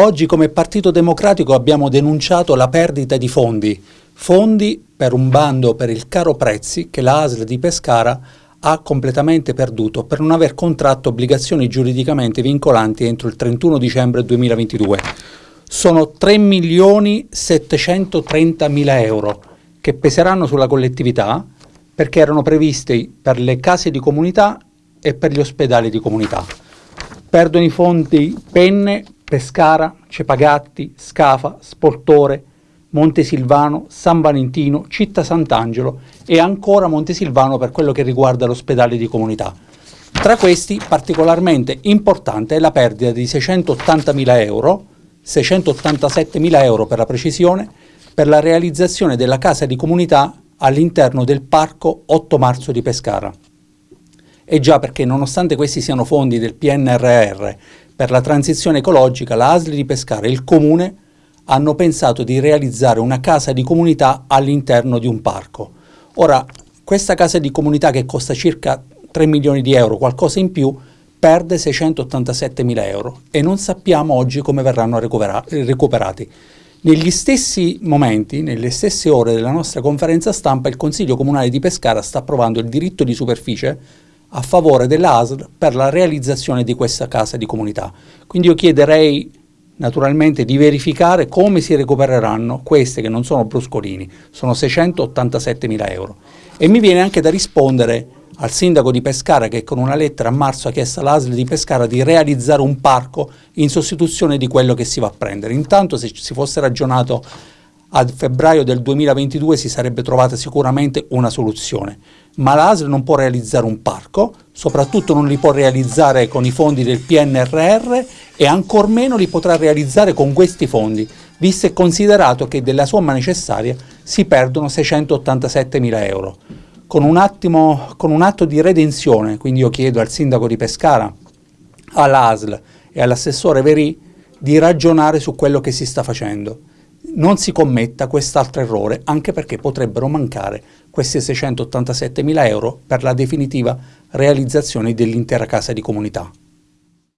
Oggi come Partito Democratico abbiamo denunciato la perdita di fondi, fondi per un bando per il caro prezzi che la ASL di Pescara ha completamente perduto per non aver contratto obbligazioni giuridicamente vincolanti entro il 31 dicembre 2022. Sono 3 milioni 730 mila euro che peseranno sulla collettività perché erano previsti per le case di comunità e per gli ospedali di comunità. Perdono i fondi Penne, Pescara, Cepagatti, Scafa, Sportore, Montesilvano, San Valentino, Città Sant'Angelo e ancora Montesilvano per quello che riguarda l'ospedale di comunità. Tra questi particolarmente importante è la perdita di 680.000 euro, 687.000 euro per la precisione, per la realizzazione della casa di comunità all'interno del parco 8 marzo di Pescara. E già perché nonostante questi siano fondi del PNRR per la transizione ecologica, la ASL di Pescara e il Comune hanno pensato di realizzare una casa di comunità all'interno di un parco. Ora, questa casa di comunità che costa circa 3 milioni di euro, qualcosa in più, perde 687 mila euro e non sappiamo oggi come verranno recuperati. Negli stessi momenti, nelle stesse ore della nostra conferenza stampa, il Consiglio Comunale di Pescara sta approvando il diritto di superficie a favore dell'ASL per la realizzazione di questa casa di comunità. Quindi io chiederei naturalmente di verificare come si recupereranno queste che non sono bruscolini, sono 687 mila euro. E mi viene anche da rispondere al sindaco di Pescara che con una lettera a marzo ha chiesto all'ASL di Pescara di realizzare un parco in sostituzione di quello che si va a prendere. Intanto se si fosse ragionato a febbraio del 2022 si sarebbe trovata sicuramente una soluzione, ma l'ASL non può realizzare un parco, soprattutto non li può realizzare con i fondi del PNRR e ancor meno li potrà realizzare con questi fondi, visto e considerato che della somma necessaria si perdono 687 mila euro. Con un, attimo, con un atto di redenzione, quindi io chiedo al sindaco di Pescara, all'ASL e all'assessore Verì di ragionare su quello che si sta facendo non si commetta quest'altro errore, anche perché potrebbero mancare questi 687 mila euro per la definitiva realizzazione dell'intera casa di comunità.